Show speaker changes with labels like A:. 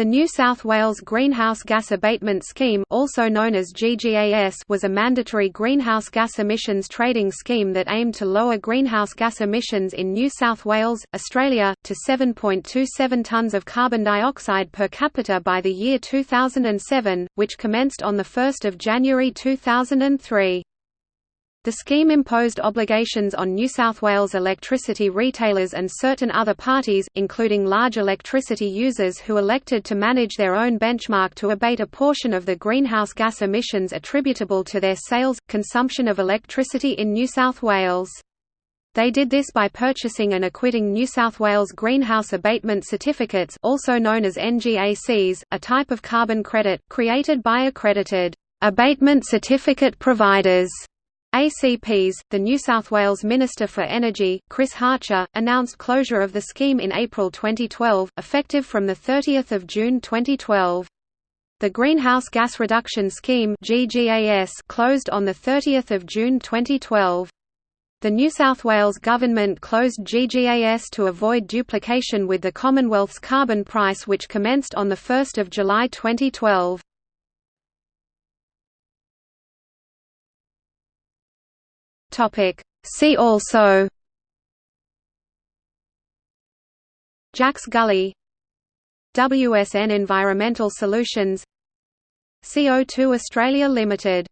A: The New South Wales Greenhouse Gas Abatement Scheme also known as GGAS was a mandatory greenhouse gas emissions trading scheme that aimed to lower greenhouse gas emissions in New South Wales, Australia, to 7.27 tonnes of carbon dioxide per capita by the year 2007, which commenced on 1 January 2003. The scheme imposed obligations on New South Wales electricity retailers and certain other parties, including large electricity users who elected to manage their own benchmark to abate a portion of the greenhouse gas emissions attributable to their sales, consumption of electricity in New South Wales. They did this by purchasing and acquitting New South Wales Greenhouse Abatement Certificates also known as NGACs, a type of carbon credit, created by accredited abatement certificate providers ACPs, the New South Wales Minister for Energy, Chris Hartcher, announced closure of the scheme in April 2012, effective from 30 June 2012. The Greenhouse Gas Reduction Scheme closed on 30 June 2012. The New South Wales Government closed GGAS to avoid duplication with the Commonwealth's carbon price which commenced on 1 July 2012.
B: Topic. See also.
A: Jacks Gully. WSN Environmental Solutions. CO2 Australia Limited